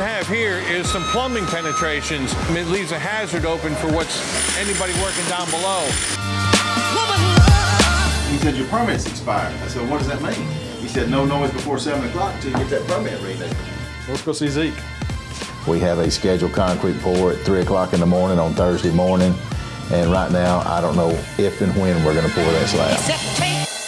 Have here is some plumbing penetrations. It leaves a hazard open for what's anybody working down below. He said, your permit's expired. I said, what does that mean? He said, no noise before seven o'clock until you get that permit renewed. Let's go see Zeke. We have a scheduled concrete pour at 3 o'clock in the morning on Thursday morning. And right now, I don't know if and when we're going to pour that slab.